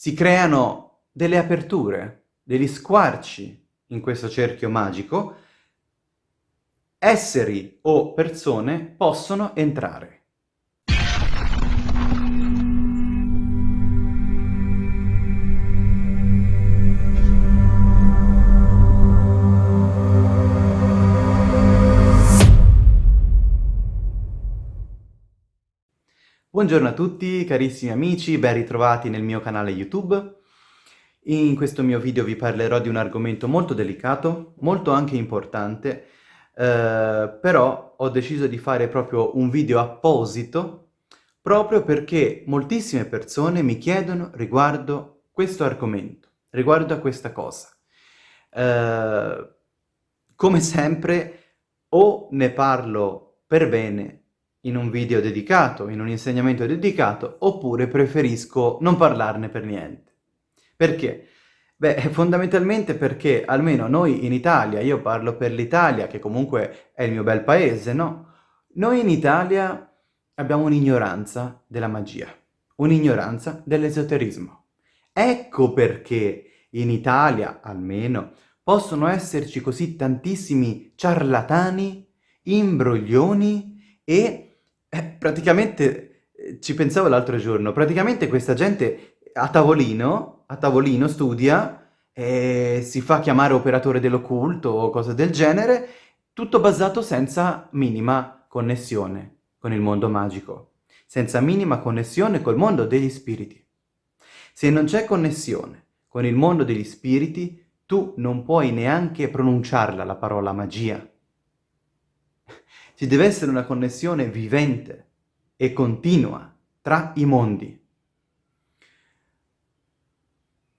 si creano delle aperture, degli squarci in questo cerchio magico, esseri o persone possono entrare. Buongiorno a tutti carissimi amici, ben ritrovati nel mio canale YouTube. In questo mio video vi parlerò di un argomento molto delicato, molto anche importante, eh, però ho deciso di fare proprio un video apposito proprio perché moltissime persone mi chiedono riguardo questo argomento, riguardo a questa cosa. Eh, come sempre o ne parlo per bene in un video dedicato, in un insegnamento dedicato, oppure preferisco non parlarne per niente. Perché? Beh, fondamentalmente perché almeno noi in Italia, io parlo per l'Italia, che comunque è il mio bel paese, no? Noi in Italia abbiamo un'ignoranza della magia, un'ignoranza dell'esoterismo. Ecco perché in Italia, almeno, possono esserci così tantissimi ciarlatani, imbroglioni e eh, praticamente, eh, ci pensavo l'altro giorno, praticamente questa gente a tavolino, a tavolino studia, e si fa chiamare operatore dell'occulto o cose del genere, tutto basato senza minima connessione con il mondo magico, senza minima connessione col mondo degli spiriti. Se non c'è connessione con il mondo degli spiriti, tu non puoi neanche pronunciarla la parola magia. Ci deve essere una connessione vivente e continua tra i mondi.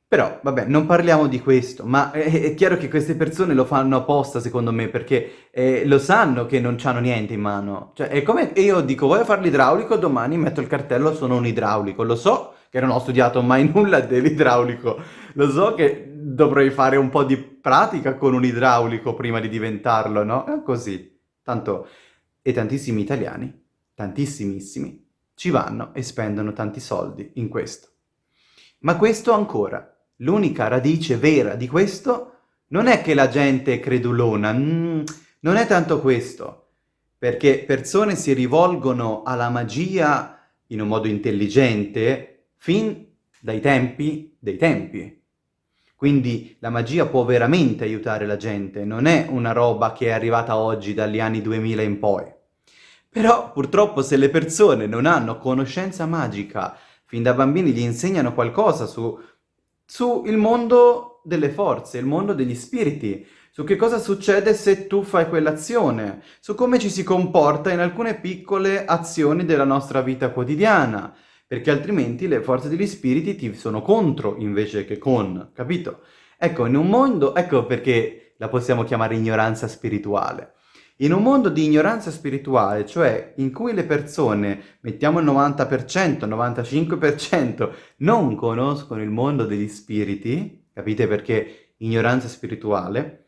Però, vabbè, non parliamo di questo, ma è, è chiaro che queste persone lo fanno apposta, secondo me, perché eh, lo sanno che non hanno niente in mano. Cioè, è come io dico, voglio fare l'idraulico, domani metto il cartello, sono un idraulico. Lo so che non ho studiato mai nulla dell'idraulico, lo so che dovrei fare un po' di pratica con un idraulico prima di diventarlo, no? È così. Tanto e tantissimi italiani, tantissimissimi, ci vanno e spendono tanti soldi in questo. Ma questo ancora, l'unica radice vera di questo non è che la gente è credulona, mm, non è tanto questo, perché persone si rivolgono alla magia in un modo intelligente fin dai tempi dei tempi. Quindi la magia può veramente aiutare la gente, non è una roba che è arrivata oggi dagli anni 2000 in poi. Però purtroppo se le persone non hanno conoscenza magica, fin da bambini gli insegnano qualcosa su, su il mondo delle forze, il mondo degli spiriti, su che cosa succede se tu fai quell'azione, su come ci si comporta in alcune piccole azioni della nostra vita quotidiana, perché altrimenti le forze degli spiriti ti sono contro invece che con, capito? Ecco, in un mondo, ecco perché la possiamo chiamare ignoranza spirituale. In un mondo di ignoranza spirituale, cioè in cui le persone, mettiamo il 90%, 95%, non conoscono il mondo degli spiriti, capite perché ignoranza spirituale,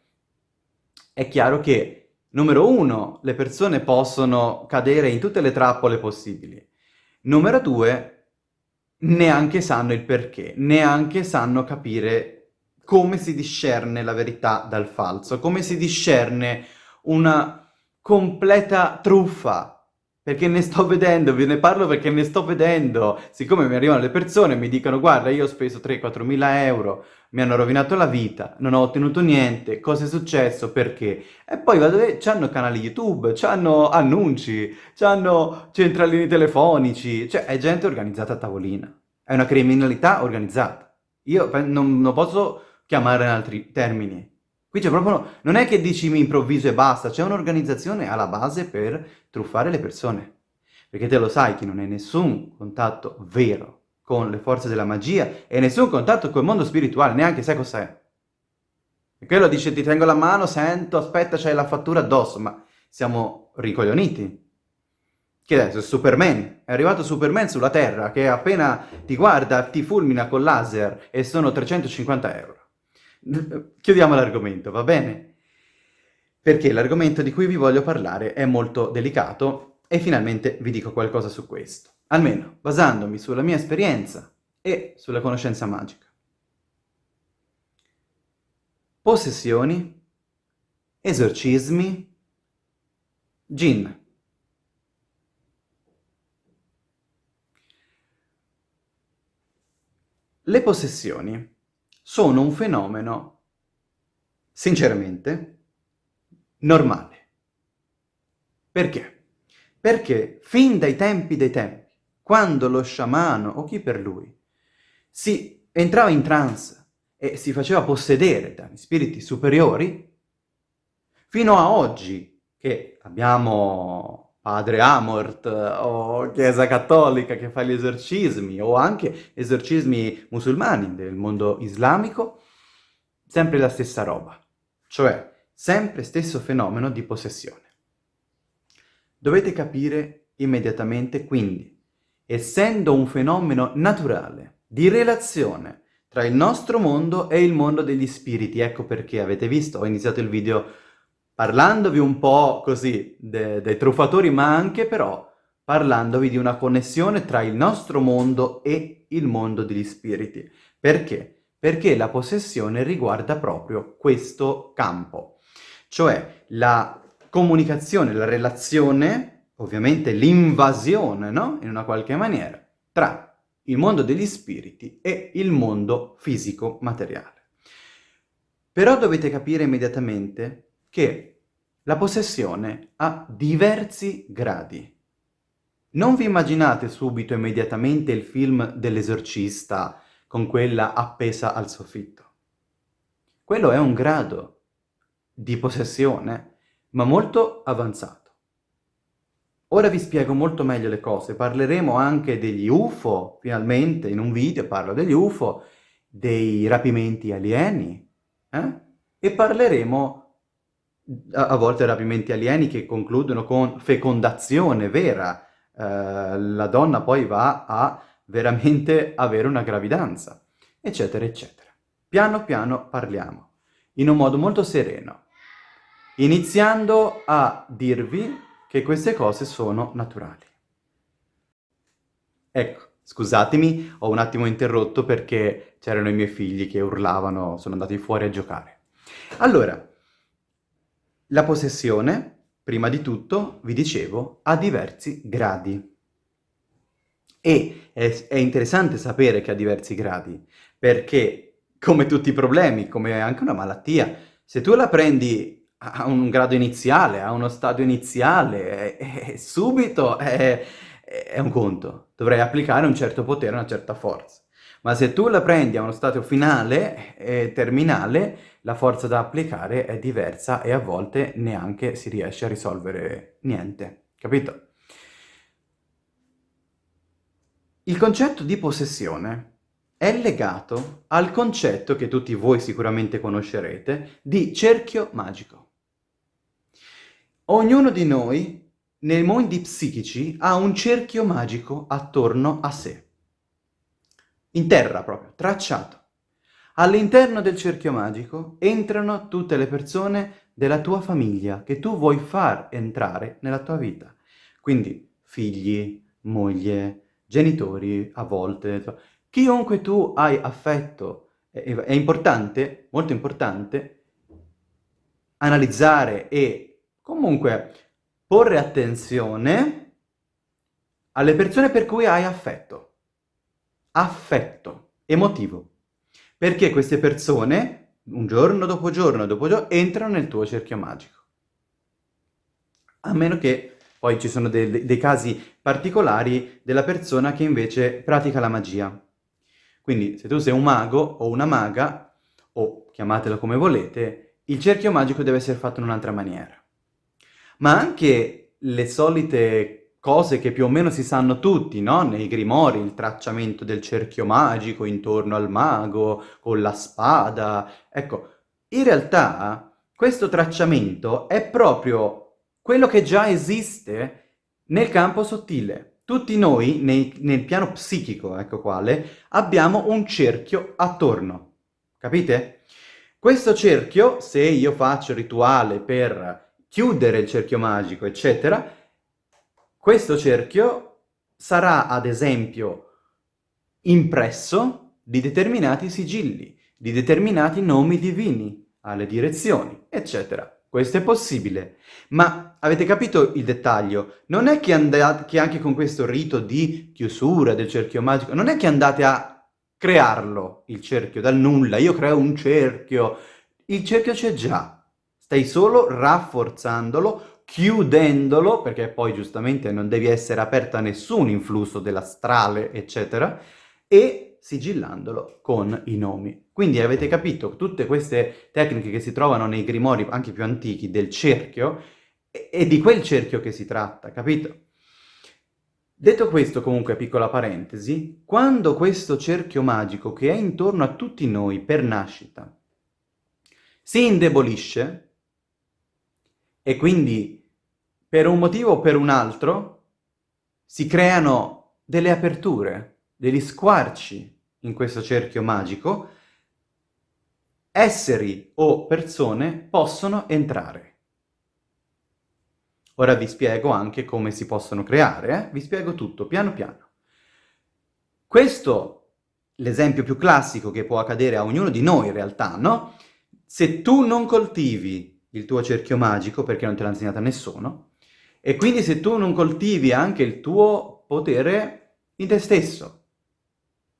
è chiaro che, numero uno, le persone possono cadere in tutte le trappole possibili. Numero due, neanche sanno il perché, neanche sanno capire come si discerne la verità dal falso, come si discerne una completa truffa. Perché ne sto vedendo, ve ne parlo perché ne sto vedendo. Siccome mi arrivano le persone e mi dicono guarda io ho speso 3-4 mila euro, mi hanno rovinato la vita, non ho ottenuto niente, cosa è successo, perché? E poi vado e hanno canali YouTube, hanno annunci, hanno centralini telefonici, cioè è gente organizzata a tavolina, è una criminalità organizzata. Io non, non posso chiamare in altri termini. Qui c'è proprio, non è che dici mi improvviso e basta, c'è un'organizzazione alla base per truffare le persone. Perché te lo sai che non hai nessun contatto vero con le forze della magia e nessun contatto con il mondo spirituale, neanche sai cos'è. E quello dice ti tengo la mano, sento, aspetta, c'hai la fattura addosso, ma siamo ricoglioniti. Che adesso è Superman, è arrivato Superman sulla Terra che appena ti guarda ti fulmina col laser e sono 350 euro. Chiudiamo l'argomento, va bene? Perché l'argomento di cui vi voglio parlare è molto delicato e finalmente vi dico qualcosa su questo almeno basandomi sulla mia esperienza e sulla conoscenza magica. Possessioni, esorcismi, gin. Le possessioni sono un fenomeno, sinceramente, normale. Perché? Perché fin dai tempi dei tempi, quando lo sciamano o chi per lui si entrava in trance e si faceva possedere da spiriti superiori, fino a oggi che abbiamo padre Amort o Chiesa Cattolica che fa gli esorcismi o anche esorcismi musulmani del mondo islamico, sempre la stessa roba, cioè sempre stesso fenomeno di possessione. Dovete capire immediatamente quindi, essendo un fenomeno naturale, di relazione tra il nostro mondo e il mondo degli spiriti. Ecco perché avete visto, ho iniziato il video parlandovi un po' così de dei truffatori, ma anche però parlandovi di una connessione tra il nostro mondo e il mondo degli spiriti. Perché? Perché la possessione riguarda proprio questo campo, cioè la comunicazione, la relazione, ovviamente l'invasione, no? In una qualche maniera, tra il mondo degli spiriti e il mondo fisico materiale. Però dovete capire immediatamente che la possessione ha diversi gradi. Non vi immaginate subito immediatamente il film dell'esorcista con quella appesa al soffitto. Quello è un grado di possessione, ma molto avanzato. Ora vi spiego molto meglio le cose, parleremo anche degli UFO, finalmente in un video parlo degli UFO, dei rapimenti alieni, eh? e parleremo a, a volte rapimenti alieni che concludono con fecondazione vera, eh, la donna poi va a veramente avere una gravidanza, eccetera, eccetera. Piano piano parliamo, in un modo molto sereno, iniziando a dirvi che queste cose sono naturali. Ecco, scusatemi, ho un attimo interrotto perché c'erano i miei figli che urlavano, sono andati fuori a giocare. Allora, la possessione, prima di tutto, vi dicevo, ha diversi gradi. E è, è interessante sapere che ha diversi gradi, perché come tutti i problemi, come anche una malattia, se tu la prendi a un grado iniziale, a uno stadio iniziale, e, e subito è, è, un conto. Dovrei applicare un certo potere, una certa forza. Ma se tu la prendi a uno stadio finale e terminale, la forza da applicare è diversa e a volte neanche si riesce a risolvere niente. Capito? Il concetto di possessione è legato al concetto che tutti voi sicuramente conoscerete di cerchio magico. Ognuno di noi, nei mondi psichici, ha un cerchio magico attorno a sé. In terra proprio, tracciato. All'interno del cerchio magico entrano tutte le persone della tua famiglia che tu vuoi far entrare nella tua vita. Quindi figli, moglie, genitori, a volte, chiunque tu hai affetto. È importante, molto importante, analizzare e Comunque, porre attenzione alle persone per cui hai affetto. Affetto, emotivo. Perché queste persone, un giorno dopo giorno dopo giorno, entrano nel tuo cerchio magico. A meno che poi ci sono dei, dei casi particolari della persona che invece pratica la magia. Quindi se tu sei un mago o una maga, o chiamatelo come volete, il cerchio magico deve essere fatto in un'altra maniera ma anche le solite cose che più o meno si sanno tutti, no? Nei grimori, il tracciamento del cerchio magico intorno al mago, con la spada. Ecco, in realtà questo tracciamento è proprio quello che già esiste nel campo sottile. Tutti noi, nei, nel piano psichico, ecco quale, abbiamo un cerchio attorno. Capite? Questo cerchio, se io faccio rituale per chiudere il cerchio magico, eccetera, questo cerchio sarà ad esempio impresso di determinati sigilli, di determinati nomi divini, alle direzioni, eccetera. Questo è possibile. Ma avete capito il dettaglio? Non è che, che anche con questo rito di chiusura del cerchio magico, non è che andate a crearlo, il cerchio, dal nulla. Io creo un cerchio. Il cerchio c'è già. Stai solo rafforzandolo, chiudendolo, perché poi giustamente non devi essere aperto a nessun influsso dell'astrale, eccetera, e sigillandolo con i nomi. Quindi avete capito, tutte queste tecniche che si trovano nei grimori anche più antichi del cerchio, è di quel cerchio che si tratta, capito? Detto questo, comunque, piccola parentesi, quando questo cerchio magico che è intorno a tutti noi per nascita si indebolisce, e quindi per un motivo o per un altro si creano delle aperture, degli squarci in questo cerchio magico, esseri o persone possono entrare. Ora vi spiego anche come si possono creare, eh? vi spiego tutto piano piano. Questo, l'esempio più classico che può accadere a ognuno di noi in realtà, no? Se tu non coltivi il tuo cerchio magico, perché non te l'ha insegnato a nessuno, e quindi se tu non coltivi anche il tuo potere in te stesso,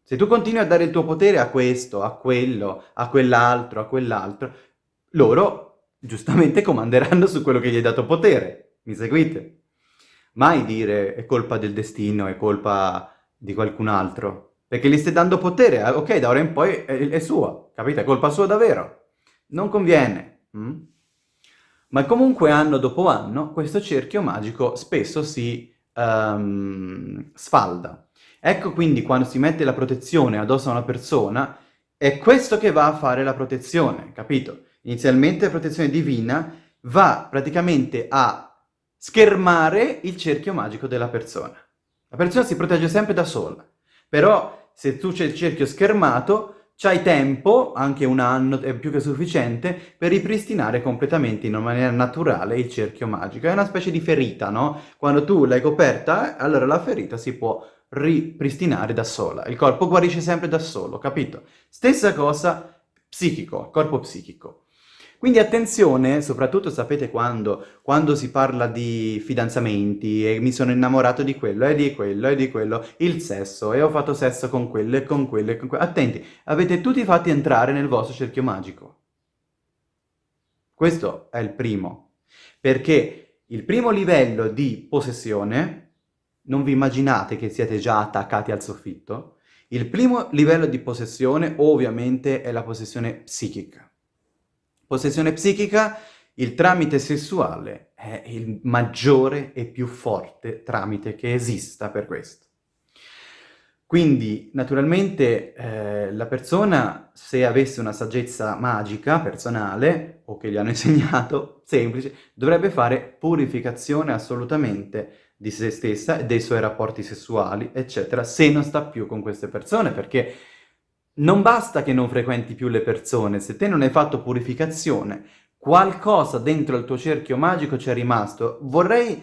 se tu continui a dare il tuo potere a questo, a quello, a quell'altro, a quell'altro, loro giustamente comanderanno su quello che gli hai dato potere. Mi seguite? Mai dire è colpa del destino, è colpa di qualcun altro. Perché gli stai dando potere, eh, ok, da ora in poi è, è sua, capite? È colpa sua davvero. Non conviene. Mm? Ma comunque anno dopo anno questo cerchio magico spesso si um, sfalda. Ecco quindi quando si mette la protezione addosso a una persona, è questo che va a fare la protezione, capito? Inizialmente la protezione divina va praticamente a schermare il cerchio magico della persona. La persona si protegge sempre da sola, però se tu c'è il cerchio schermato, c'hai tempo, anche un anno è più che sufficiente, per ripristinare completamente in una maniera naturale il cerchio magico. È una specie di ferita, no? Quando tu l'hai coperta, allora la ferita si può ripristinare da sola. Il corpo guarisce sempre da solo, capito? Stessa cosa psichico, corpo psichico. Quindi attenzione, soprattutto sapete quando, quando si parla di fidanzamenti e mi sono innamorato di quello e di quello e di quello, il sesso e ho fatto sesso con quello e con quello e con quello. Attenti, avete tutti fatti entrare nel vostro cerchio magico. Questo è il primo, perché il primo livello di possessione non vi immaginate che siete già attaccati al soffitto? Il primo livello di possessione ovviamente è la possessione psichica. Possessione psichica, il tramite sessuale è il maggiore e più forte tramite che esista per questo. Quindi, naturalmente, eh, la persona, se avesse una saggezza magica, personale, o che gli hanno insegnato, semplice, dovrebbe fare purificazione assolutamente di se stessa e dei suoi rapporti sessuali, eccetera, se non sta più con queste persone, perché non basta che non frequenti più le persone, se te non hai fatto purificazione, qualcosa dentro il tuo cerchio magico c'è rimasto. Vorrei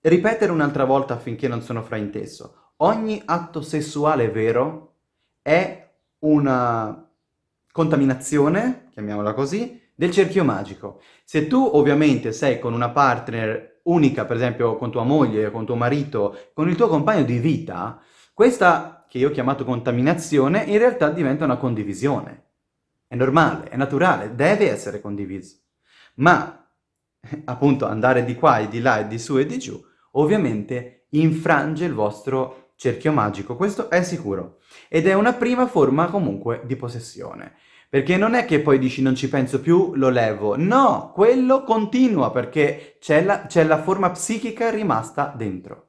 ripetere un'altra volta affinché non sono frainteso. Ogni atto sessuale vero è una contaminazione, chiamiamola così, del cerchio magico. Se tu ovviamente sei con una partner unica, per esempio con tua moglie, con tuo marito, con il tuo compagno di vita, questa che io ho chiamato contaminazione in realtà diventa una condivisione. È normale, è naturale, deve essere condiviso. Ma, appunto, andare di qua e di là e di su e di giù, ovviamente infrange il vostro cerchio magico, questo è sicuro. Ed è una prima forma comunque di possessione. Perché non è che poi dici non ci penso più, lo levo. No, quello continua perché c'è la, la, forma psichica rimasta dentro.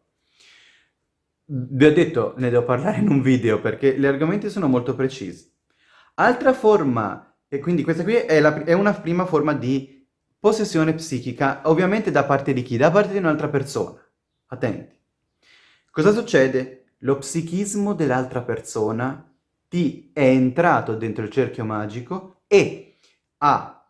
Vi ho detto, ne devo parlare in un video perché gli argomenti sono molto precisi. Altra forma, e quindi questa qui è, la, è una prima forma di possessione psichica, ovviamente da parte di chi? Da parte di un'altra persona. Attenti. Cosa succede? Lo psichismo dell'altra persona ti è entrato dentro il cerchio magico e ha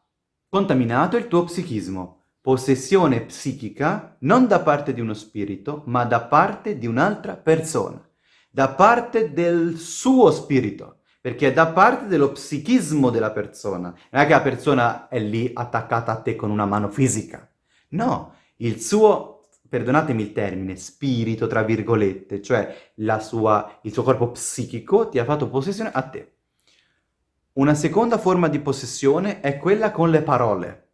contaminato il tuo psichismo. Possessione psichica non da parte di uno spirito, ma da parte di un'altra persona. da parte del suo spirito, perché è da parte dello psichismo della persona. Non è che la persona è lì attaccata a te con una mano fisica. No, il suo, perdonatemi il termine, spirito, tra virgolette, cioè sua, il suo corpo psichico ti ha fatto possessione a te. Una seconda forma di possessione è quella con le parole.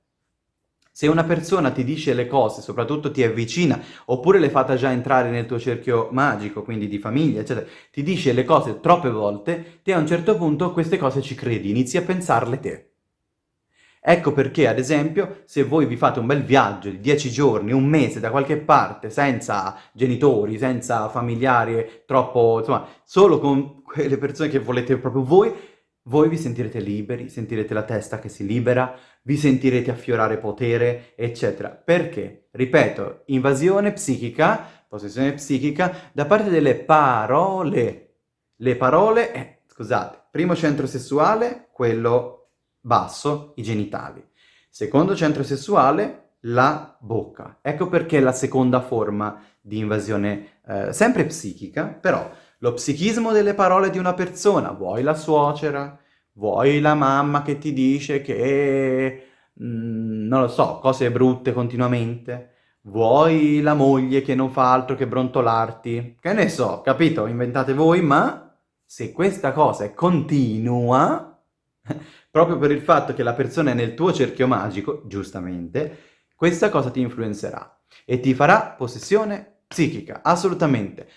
Se una persona ti dice le cose, soprattutto ti è vicina, oppure le fate già entrare nel tuo cerchio magico, quindi di famiglia, eccetera, ti dice le cose troppe volte, te a un certo punto queste cose ci credi, inizi a pensarle te. Ecco perché, ad esempio, se voi vi fate un bel viaggio di dieci giorni, un mese da qualche parte, senza genitori, senza familiari, troppo, insomma, solo con quelle persone che volete proprio voi, voi vi sentirete liberi, sentirete la testa che si libera, vi sentirete affiorare potere, eccetera. Perché? Ripeto, invasione psichica, possessione psichica, da parte delle parole. Le parole, eh, scusate, primo centro sessuale, quello basso, i genitali. Secondo centro sessuale, la bocca. Ecco perché la seconda forma di invasione, eh, sempre psichica, però lo psichismo delle parole di una persona, vuoi la suocera, vuoi la mamma che ti dice che, mm, non lo so, cose brutte continuamente, vuoi la moglie che non fa altro che brontolarti, che ne so, capito? Inventate voi, ma se questa cosa è continua, proprio per il fatto che la persona è nel tuo cerchio magico, giustamente, questa cosa ti influenzerà e ti farà possessione psichica, assolutamente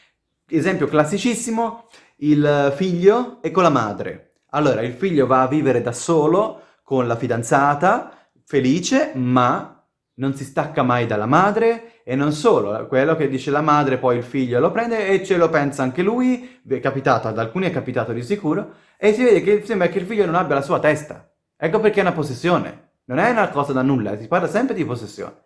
esempio classicissimo, il figlio e con la madre. Allora, il figlio va a vivere da solo con la fidanzata, felice, ma non si stacca mai dalla madre e non solo, quello che dice la madre poi il figlio lo prende e ce lo pensa anche lui, è capitato, ad alcuni è capitato di sicuro, e si vede che sembra che il figlio non abbia la sua testa. Ecco perché è una possessione, non è una cosa da nulla, si parla sempre di possessione.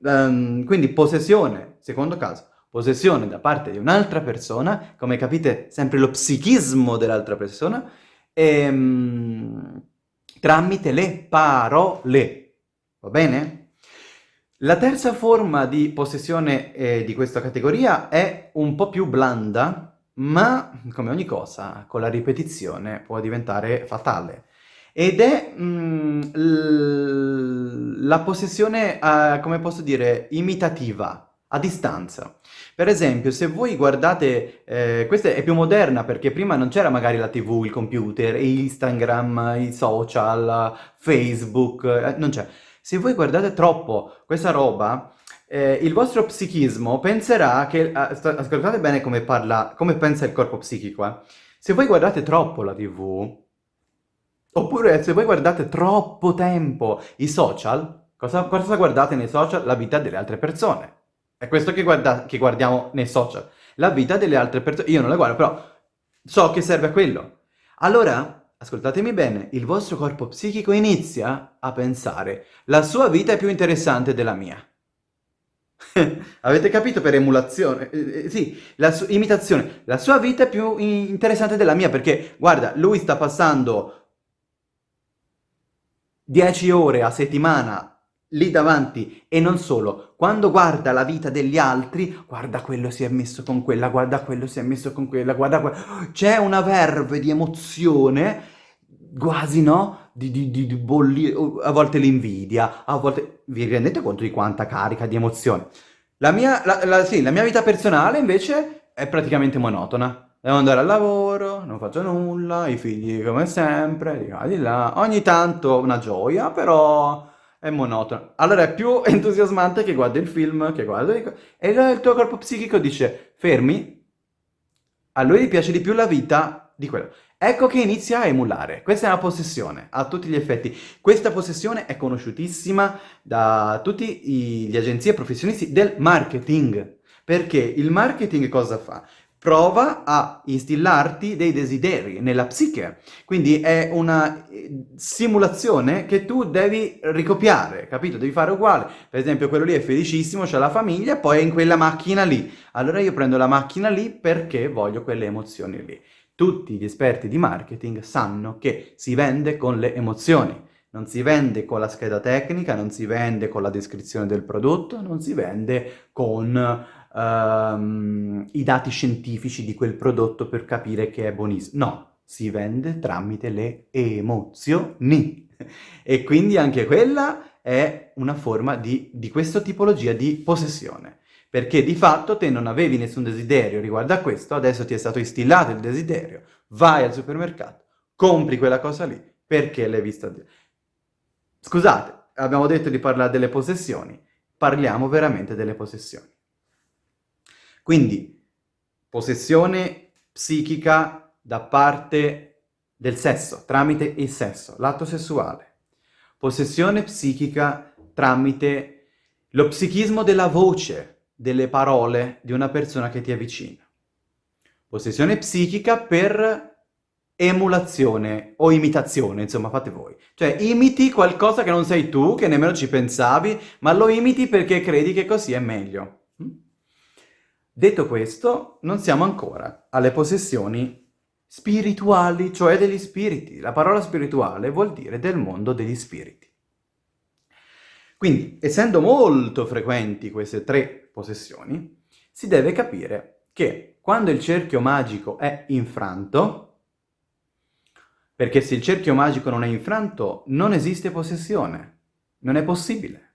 Um, quindi possessione, secondo caso, possessione da parte di un'altra persona, come capite sempre lo psichismo dell'altra persona, ehm, tramite le parole. Va bene? La terza forma di possessione eh, di questa categoria è un po' più blanda, ma come ogni cosa, con la ripetizione può diventare fatale. Ed è mm, la possessione, eh, come posso dire, imitativa a distanza. Per esempio, se voi guardate, eh, questa è più moderna perché prima non c'era magari la TV, il computer, Instagram, i social, Facebook, eh, non c'è. Se voi guardate troppo questa roba, eh, il vostro psichismo penserà che... ascoltate bene come parla, come pensa il corpo psichico, eh. Se voi guardate troppo la TV, oppure se voi guardate troppo tempo i social, cosa, cosa guardate nei social? La vita delle altre persone. È questo che, guarda, che guardiamo nei social. La vita delle altre persone. Io non la guardo, però so che serve a quello. Allora, ascoltatemi bene, il vostro corpo psichico inizia a pensare la sua vita è più interessante della mia. Avete capito per emulazione? Eh, eh, sì, la imitazione. La sua vita è più interessante della mia perché, guarda, lui sta passando 10 ore a settimana lì davanti e non solo, quando guarda la vita degli altri, guarda quello si è messo con quella, guarda quello si è messo con quella, guarda quello, c'è una verve di emozione, quasi no, di, di, di, bolli, a volte l'invidia, a volte, vi rendete conto di quanta carica di emozione? La mia, la, la, sì, la mia vita personale invece è praticamente monotona. Devo andare al lavoro, non faccio nulla, i figli come sempre, di qua di là. Ogni tanto una gioia, però è monotono. Allora è più entusiasmante che guardi il film, che guardi... E il tuo corpo psichico dice, fermi, a lui piace di più la vita di quello. Ecco che inizia a emulare. Questa è una possessione, a tutti gli effetti. Questa possessione è conosciutissima da tutti gli agenzie professionisti del marketing. Perché il marketing cosa fa? Prova a instillarti dei desideri nella psiche. Quindi è una eh, simulazione che tu devi ricopiare, capito? Devi fare uguale. Per esempio quello lì è felicissimo, c'ha la famiglia, poi è in quella macchina lì. Allora io prendo la macchina lì perché voglio quelle emozioni lì. Tutti gli esperti di marketing sanno che si vende con le emozioni. Non si vende con la scheda tecnica, non si vende con la descrizione del prodotto, non si vende con um, i dati scientifici di quel prodotto per capire che è buonissimo. No, si vende tramite le emozioni. E quindi anche quella è una forma di, di questa tipologia di possessione. Perché di fatto te non avevi nessun desiderio riguardo a questo, adesso ti è stato instillato il desiderio, vai al supermercato, compri quella cosa lì, perché l'hai vista... Scusate, abbiamo detto di parlare delle possessioni, parliamo veramente delle possessioni. Quindi, possessione psichica da parte del sesso, tramite il sesso, l'atto sessuale. Possessione psichica tramite lo psichismo della voce, delle parole di una persona che ti avvicina. Possessione psichica per emulazione o imitazione, insomma, fate voi. Cioè, imiti qualcosa che non sei tu, che nemmeno ci pensavi, ma lo imiti perché credi che così è meglio. Detto questo, non siamo ancora alle possessioni spirituali, cioè degli spiriti. La parola spirituale vuol dire del mondo degli spiriti. Quindi, essendo molto frequenti queste tre possessioni, si deve capire che quando il cerchio magico è infranto, perché se il cerchio magico non è infranto, non esiste possessione. Non è possibile.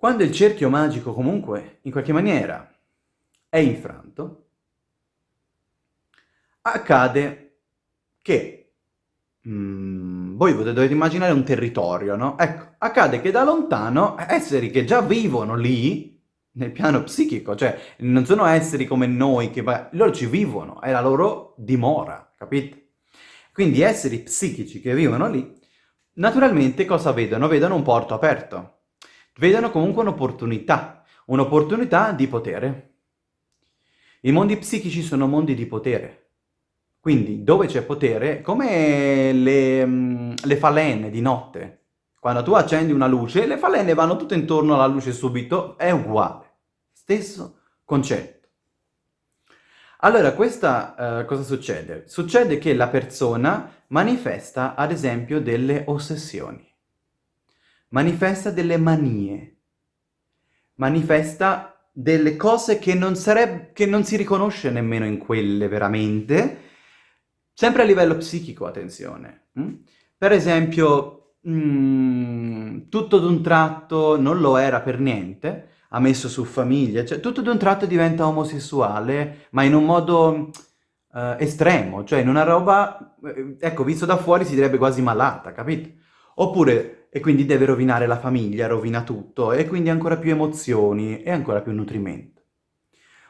Quando il cerchio magico comunque, in qualche maniera, è infranto, accade che... Mm, voi dovete immaginare un territorio, no? Ecco, accade che da lontano esseri che già vivono lì, nel piano psichico, cioè non sono esseri come noi, che loro ci vivono, è la loro dimora, capite? Quindi esseri psichici che vivono lì, naturalmente cosa vedono? Vedono un porto aperto. Vedono comunque un'opportunità, un'opportunità di potere. I mondi psichici sono mondi di potere. Quindi dove c'è potere, come le, mm, le falene di notte. Quando tu accendi una luce, le falene vanno tutte intorno alla luce subito, è uguale. Stesso concetto. Allora, questa uh, cosa succede? Succede che la persona manifesta, ad esempio, delle ossessioni, manifesta delle manie, manifesta delle cose che non, sareb- che non si riconosce nemmeno in quelle veramente, sempre a livello psichico, attenzione. Mm? Per esempio, mm, tutto d'un tratto non lo era per niente, ha messo su famiglia, cioè tutto d'un tratto diventa omosessuale, ma in un modo uh, estremo, cioè in una roba, eh, ecco, visto da fuori si direbbe quasi malata, capito? Oppure, e quindi deve rovinare la famiglia, rovina tutto, e quindi ancora più emozioni e ancora più nutrimento.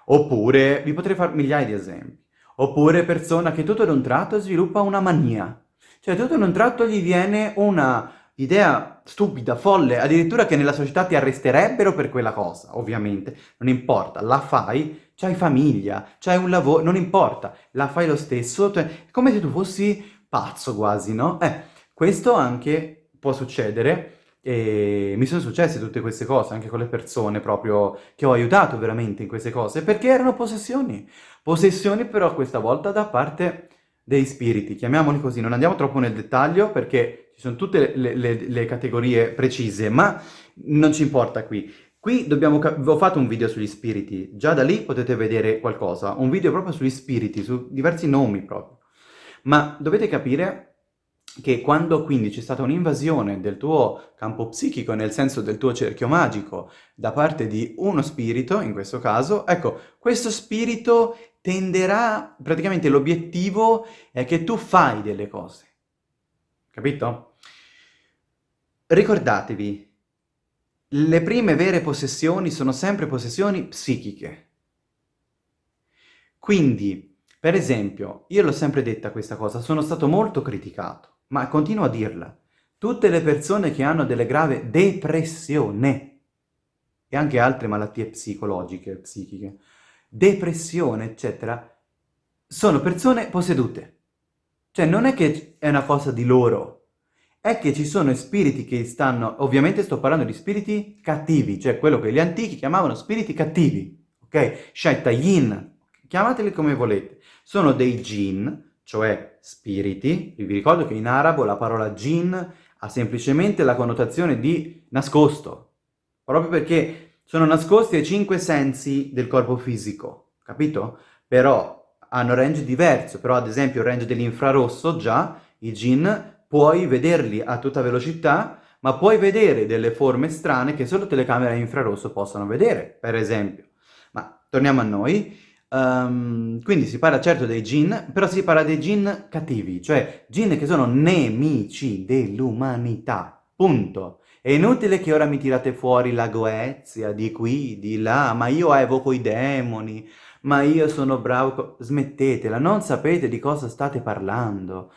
Oppure, vi potrei fare migliaia di esempi, oppure persona che tutto d'un tratto sviluppa una mania, cioè tutto d'un tratto gli viene una idea stupida, folle, addirittura che nella società ti arresterebbero per quella cosa, ovviamente, non importa, la fai, c'hai famiglia, c'hai un lavoro, non importa, la fai lo stesso, cioè, è come se tu fossi pazzo quasi, no? Eh, questo anche può succedere, e mi sono successe tutte queste cose, anche con le persone proprio che ho aiutato veramente in queste cose, perché erano possessioni, possessioni però questa volta da parte dei spiriti, chiamiamoli così, non andiamo troppo nel dettaglio perché ci sono tutte le, le, le categorie precise, ma non ci importa qui. Qui dobbiamo... ho fatto un video sugli spiriti, già da lì potete vedere qualcosa, un video proprio sugli spiriti, su diversi nomi proprio. Ma dovete capire che quando quindi c'è stata un'invasione del tuo campo psichico, nel senso del tuo cerchio magico, da parte di uno spirito, in questo caso, ecco, questo spirito tenderà, praticamente l'obiettivo è che tu fai delle cose, capito? Ricordatevi, le prime vere possessioni sono sempre possessioni psichiche. Quindi, per esempio, io l'ho sempre detta questa cosa, sono stato molto criticato, ma continuo a dirla. Tutte le persone che hanno delle grave depressione e anche altre malattie psicologiche, psichiche, depressione, eccetera, sono persone possedute. Cioè non è che è una cosa di loro, è che ci sono spiriti che stanno, ovviamente sto parlando di spiriti cattivi, cioè quello che gli antichi chiamavano spiriti cattivi, ok? Shaitayin, chiamateli come volete. Sono dei jinn, cioè spiriti, vi ricordo che in arabo la parola jinn ha semplicemente la connotazione di nascosto, proprio perché sono nascosti ai cinque sensi del corpo fisico, capito? Però hanno range diverso, però ad esempio il range dell'infrarosso già, i jinn, puoi vederli a tutta velocità, ma puoi vedere delle forme strane che solo telecamere a infrarosso possono vedere, per esempio. Ma torniamo a noi. Um, quindi si parla certo dei jinn, però si parla dei jinn cattivi, cioè jinn che sono nemici dell'umanità, punto. È inutile che ora mi tirate fuori la Goezia di qui, di là, ma io evoco i demoni, ma io sono bravo... Smettetela, non sapete di cosa state parlando.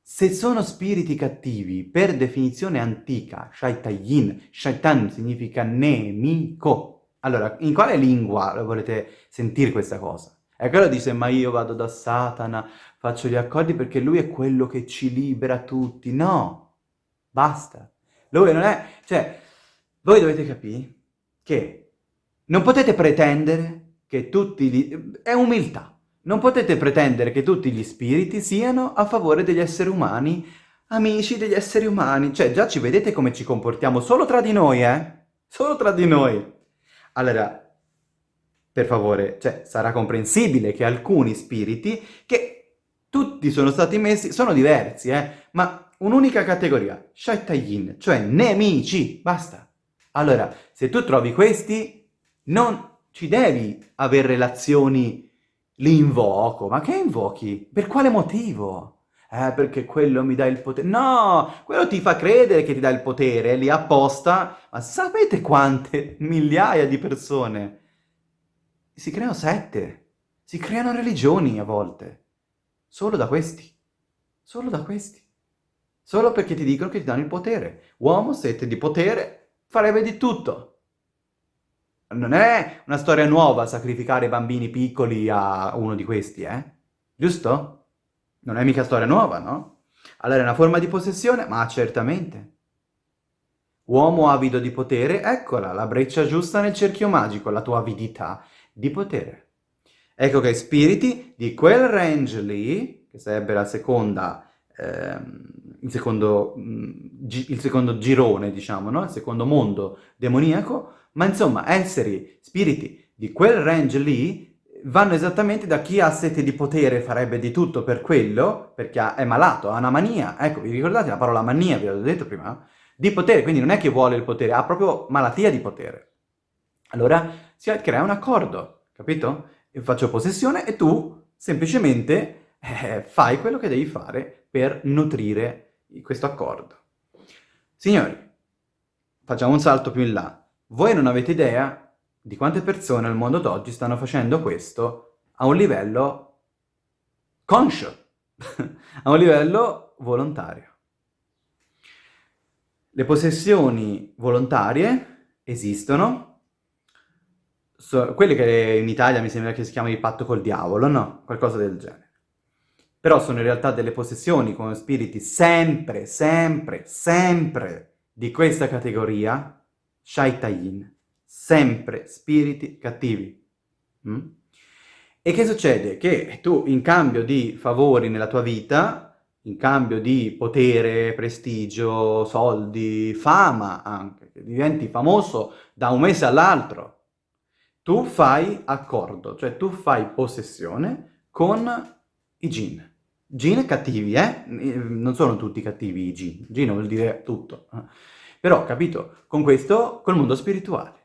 Se sono spiriti cattivi, per definizione antica, shaitayin, shaitan significa nemico. Allora, in quale lingua volete sentire questa cosa? E quello dice, ma io vado da Satana, faccio gli accordi perché lui è quello che ci libera tutti. No, basta. Lui non è... Cioè, voi dovete capire che non potete pretendere che tutti gli... È umiltà. Non potete pretendere che tutti gli spiriti siano a favore degli esseri umani, amici degli esseri umani. Cioè, già ci vedete come ci comportiamo solo tra di noi, eh? Solo tra di noi. Allora, per favore, cioè, sarà comprensibile che alcuni spiriti, che tutti sono stati messi, sono diversi, eh? Ma un'unica categoria, Shaitayin, cioè nemici, basta. Allora, se tu trovi questi, non ci devi avere relazioni li invoco. Ma che invochi? Per quale motivo? Eh, perché quello mi dà il potere. No, quello ti fa credere che ti dà il potere, lì apposta. Ma sapete quante migliaia di persone? Si creano sette, si creano religioni a volte. Solo da questi. Solo da questi. Solo perché ti dicono che ti danno il potere. Uomo, sete di potere, farebbe di tutto. Non è una storia nuova sacrificare bambini piccoli a uno di questi, eh? Giusto? Non è mica storia nuova, no? Allora è una forma di possessione? Ma certamente. Uomo avido di potere, eccola, la breccia giusta nel cerchio magico, la tua avidità di potere. Ecco che spiriti di quel range lì, che sarebbe la seconda, ehm, il, secondo, mm, il secondo girone, diciamo, no? Il secondo mondo demoniaco, ma insomma, esseri, spiriti di quel range lì vanno esattamente da chi ha sete di potere farebbe di tutto per quello, perché è malato, ha una mania, ecco, vi ricordate la parola mania, vi l'ho detto prima? Di potere, quindi non è che vuole il potere, ha proprio malattia di potere. Allora si crea un accordo, capito? Io faccio possessione e tu semplicemente eh, fai quello che devi fare per nutrire questo accordo. Signori, facciamo un salto più in là. Voi non avete idea di quante persone al mondo d'oggi stanno facendo questo a un livello conscio, a un livello volontario. Le possessioni volontarie esistono, so, quelle che in Italia mi sembra che si chiamano il patto col diavolo, no? Qualcosa del genere. Però sono in realtà delle possessioni con spiriti sempre, sempre, sempre di questa categoria shaitayin, sempre spiriti cattivi. Mm? E che succede? Che tu in cambio di favori nella tua vita, in cambio di potere, prestigio, soldi, fama anche, che diventi famoso da un mese all'altro, tu fai accordo, cioè tu fai possessione con i jinn. Jinn cattivi, eh? Non sono tutti cattivi i jinn. Jinn vuol dire tutto. Eh? Però, capito, con questo, col mondo spirituale.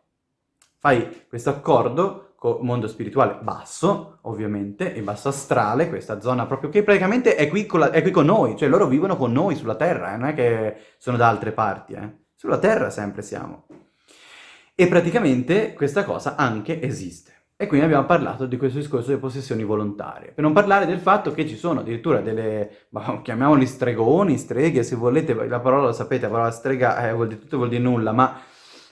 Fai questo accordo con mondo spirituale basso, ovviamente, e basso astrale, questa zona proprio che praticamente è qui, con la, è qui con noi, cioè loro vivono con noi sulla Terra, eh? non è che sono da altre parti, eh? sulla Terra sempre siamo. E praticamente questa cosa anche esiste. E quindi abbiamo parlato di questo discorso delle possessioni volontarie. Per non parlare del fatto che ci sono addirittura delle, chiamiamoli stregoni, streghe, se volete, la parola lo sapete, la parola strega eh, vuol dire tutto, vuol dire nulla, ma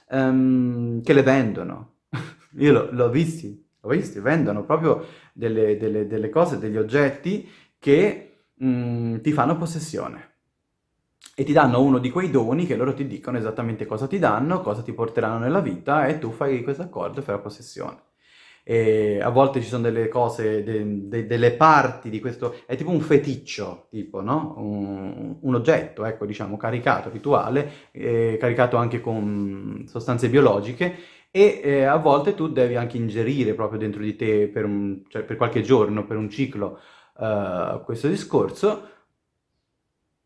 um, che le vendono. Io l'ho visti, l'ho visti, vendono proprio delle, delle, delle, cose, degli oggetti che um, ti fanno possessione. E ti danno uno di quei doni che loro ti dicono esattamente cosa ti danno, cosa ti porteranno nella vita e tu fai questo accordo e fai la possessione. E a volte ci sono delle cose, de, de, delle parti di questo, è tipo un feticcio, tipo, no? Un, un oggetto, ecco, diciamo, caricato, rituale, eh, caricato anche con sostanze biologiche, e eh, a volte tu devi anche ingerire proprio dentro di te per, un, cioè per qualche giorno, per un ciclo, uh, questo discorso,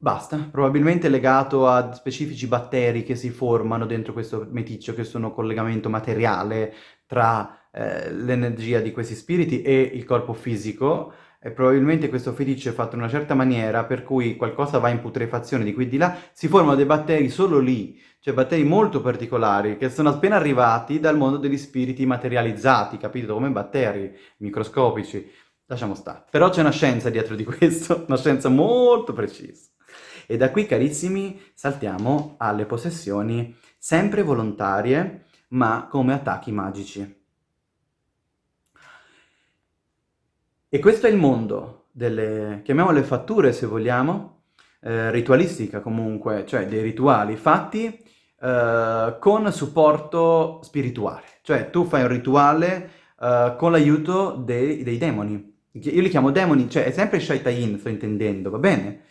Basta, probabilmente legato a specifici batteri che si formano dentro questo meticcio, che sono collegamento materiale tra eh, l'energia di questi spiriti e il corpo fisico, e probabilmente questo feticcio è fatto in una certa maniera per cui qualcosa va in putrefazione di qui e di là, si formano dei batteri solo lì, cioè batteri molto particolari che sono appena arrivati dal mondo degli spiriti materializzati, capito? Come batteri microscopici. Lasciamo stare. Però c'è una scienza dietro di questo, una scienza molto precisa. E da qui, carissimi, saltiamo alle possessioni sempre volontarie, ma come attacchi magici. E questo è il mondo delle, chiamiamole fatture se vogliamo, eh, ritualistica comunque, cioè dei rituali fatti eh, con supporto spirituale. Cioè tu fai un rituale eh, con l'aiuto dei, dei, demoni. Io li chiamo demoni, cioè è sempre Shaitayin, sto intendendo, va bene?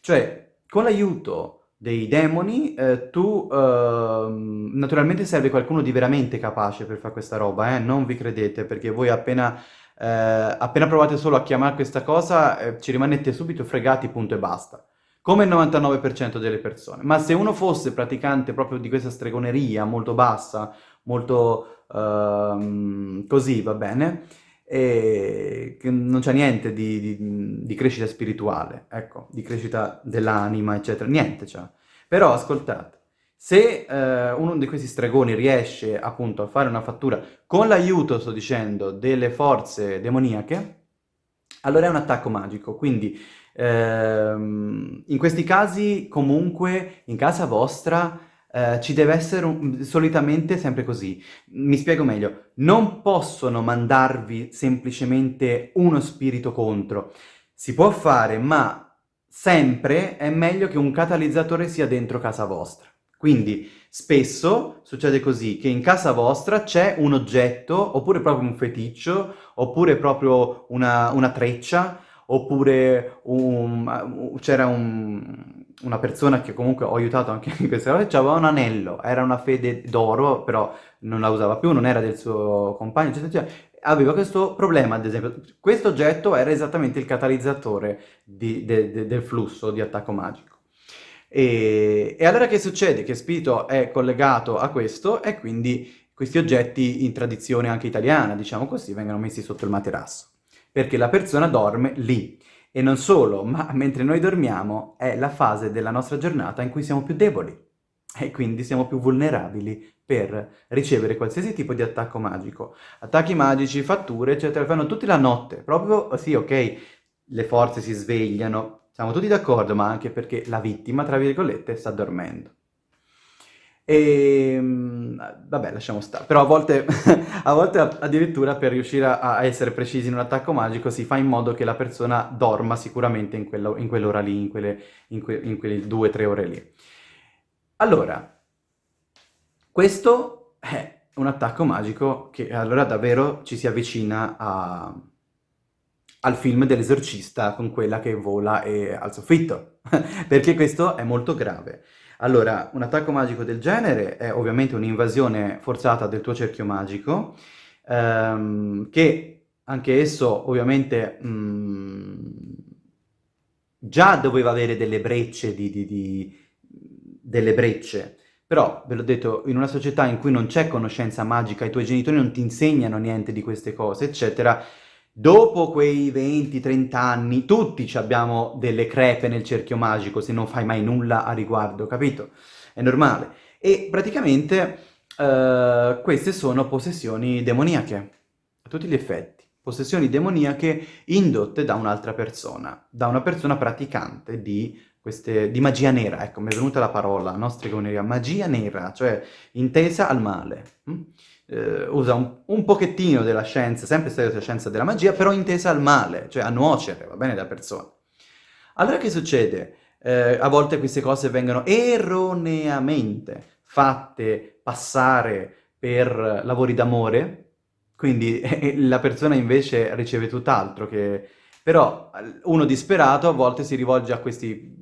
Cioè con l'aiuto dei demoni eh, tu eh, naturalmente serve qualcuno di veramente capace per fare questa roba, eh? non vi credete perché voi appena, eh, appena provate solo a chiamare questa cosa eh, ci rimanete subito fregati punto e basta come il 99% delle persone. Ma se uno fosse praticante proprio di questa stregoneria molto bassa, molto uh, così, va bene, e non c'è niente di, di, di, crescita spirituale, ecco, di crescita dell'anima, eccetera, niente c'è. Però ascoltate, se eh, uno di questi stregoni riesce appunto a fare una fattura con l'aiuto, sto dicendo, delle forze demoniache, allora è un attacco magico, quindi ehm, in questi casi comunque in casa vostra eh, ci deve essere un, solitamente sempre così. Mi spiego meglio, non possono mandarvi semplicemente uno spirito contro. Si può fare, ma sempre è meglio che un catalizzatore sia dentro casa vostra. Quindi spesso succede così, che in casa vostra c'è un oggetto, oppure proprio un feticcio, oppure proprio una, una treccia, oppure un, c'era un, una persona che comunque ho aiutato anche in questa cosa, aveva un anello, era una fede d'oro, però non la usava più, non era del suo compagno, eccetera, eccetera. Aveva questo problema, ad esempio, questo oggetto era esattamente il catalizzatore di, de, de, del flusso di attacco magico. E, e allora che succede? Che spirito è collegato a questo e quindi questi oggetti in tradizione anche italiana, diciamo così, vengono messi sotto il materasso, perché la persona dorme lì. E non solo, ma mentre noi dormiamo è la fase della nostra giornata in cui siamo più deboli e quindi siamo più vulnerabili per ricevere qualsiasi tipo di attacco magico. Attacchi magici, fatture, eccetera, fanno tutti la notte, proprio, sì, ok, le forze si svegliano, siamo tutti d'accordo, ma anche perché la vittima, tra virgolette, sta dormendo. E ehm, vabbè, lasciamo stare. Però a volte, a volte addirittura per riuscire a, essere precisi in un attacco magico si fa in modo che la persona dorma sicuramente in, quello, in quell'ora lì, in quelle, in, que, in quelle due o tre ore lì. Allora, questo è un attacco magico che allora davvero ci si avvicina a, al film dell'esorcista con quella che vola e al soffitto, perché questo è molto grave. Allora, un attacco magico del genere è ovviamente un'invasione forzata del tuo cerchio magico, ehm, che anche esso ovviamente mh, mm, già doveva avere delle brecce, di, di, di, delle brecce, però, ve l'ho detto, in una società in cui non c'è conoscenza magica, i tuoi genitori non ti insegnano niente di queste cose, eccetera, Dopo quei 20-30 anni, tutti abbiamo delle crepe nel cerchio magico se non fai mai nulla a riguardo, capito? È normale. E praticamente uh, queste sono possessioni demoniache, a tutti gli effetti. Possessioni demoniache indotte da un'altra persona, da una persona praticante di, queste, di magia nera. Ecco, mi è venuta la parola, no? Stregoneria, magia nera, cioè intesa al male. Hm? Eh, usa un, un, pochettino della scienza, sempre stessa scienza della magia, però intesa al male, cioè a nuocere, va bene, da persona. Allora che succede? Eh, a volte queste cose vengono erroneamente fatte passare per lavori d'amore, quindi eh, la persona invece riceve tutt'altro che... Però uno disperato a volte si rivolge a questi,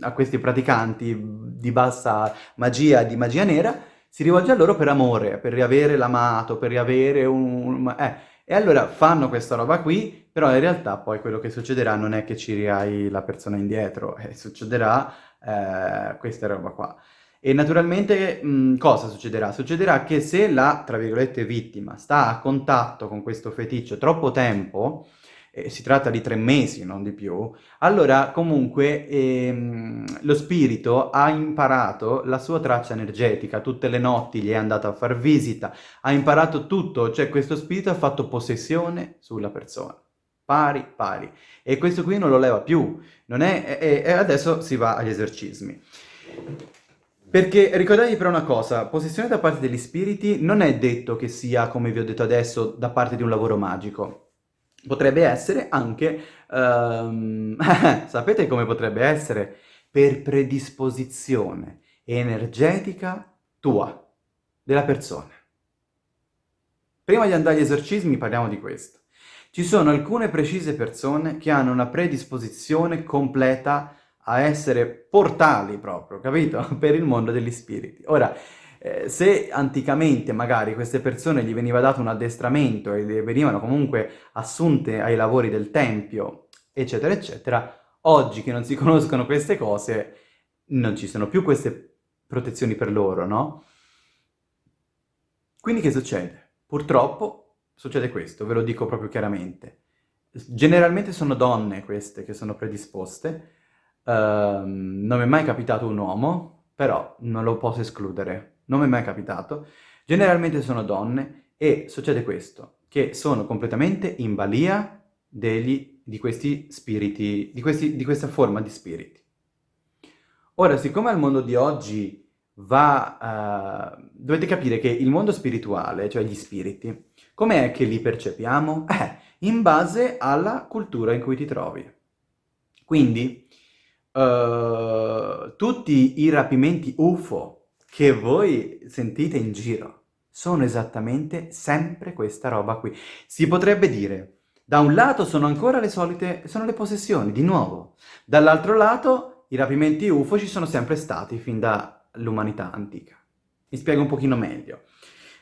a questi praticanti di bassa magia, di magia nera, si rivolge a loro per amore, per riavere l'amato, per riavere un... Eh, e allora fanno questa roba qui, però in realtà poi quello che succederà non è che ci riai la persona indietro, eh, succederà eh, questa roba qua. E naturalmente mh, cosa succederà? Succederà che se la, tra virgolette, vittima sta a contatto con questo feticcio troppo tempo, eh, si tratta di tre mesi, non di più, allora comunque ehm, lo spirito ha imparato la sua traccia energetica, tutte le notti gli è andato a far visita, ha imparato tutto, cioè questo spirito ha fatto possessione sulla persona, pari pari, e questo qui non lo leva più, non è, e, adesso si va agli esorcismi. Perché ricordatevi però una cosa, possessione da parte degli spiriti non è detto che sia, come vi ho detto adesso, da parte di un lavoro magico. Potrebbe essere anche, um, sapete come potrebbe essere? Per predisposizione energetica tua, della persona. Prima di andare agli esorcismi parliamo di questo. Ci sono alcune precise persone che hanno una predisposizione completa a essere portali proprio, capito? Per il mondo degli spiriti. Ora, eh, se anticamente magari queste persone gli veniva dato un addestramento e venivano comunque assunte ai lavori del tempio, eccetera, eccetera, oggi che non si conoscono queste cose, non ci sono più queste protezioni per loro, no? Quindi che succede? Purtroppo succede questo, ve lo dico proprio chiaramente. Generalmente sono donne queste che sono predisposte, Ehm, non mi è mai capitato un uomo, però non lo posso escludere, non mi è mai capitato. Generalmente sono donne e succede questo, che sono completamente in balia degli, di questi spiriti, di, questi, di questa forma di spiriti. Ora, siccome al mondo di oggi va... Uh, dovete capire che il mondo spirituale, cioè gli spiriti, com'è che li percepiamo? Eh, in base alla cultura in cui ti trovi. Quindi, uh, tutti i rapimenti UFO che voi sentite in giro sono esattamente sempre questa roba qui. Si potrebbe dire, da un lato sono ancora le solite, sono le possessioni, di nuovo. Dall'altro lato, i rapimenti UFO ci sono sempre stati fin dall'umanità antica. Mi spiego un pochino meglio.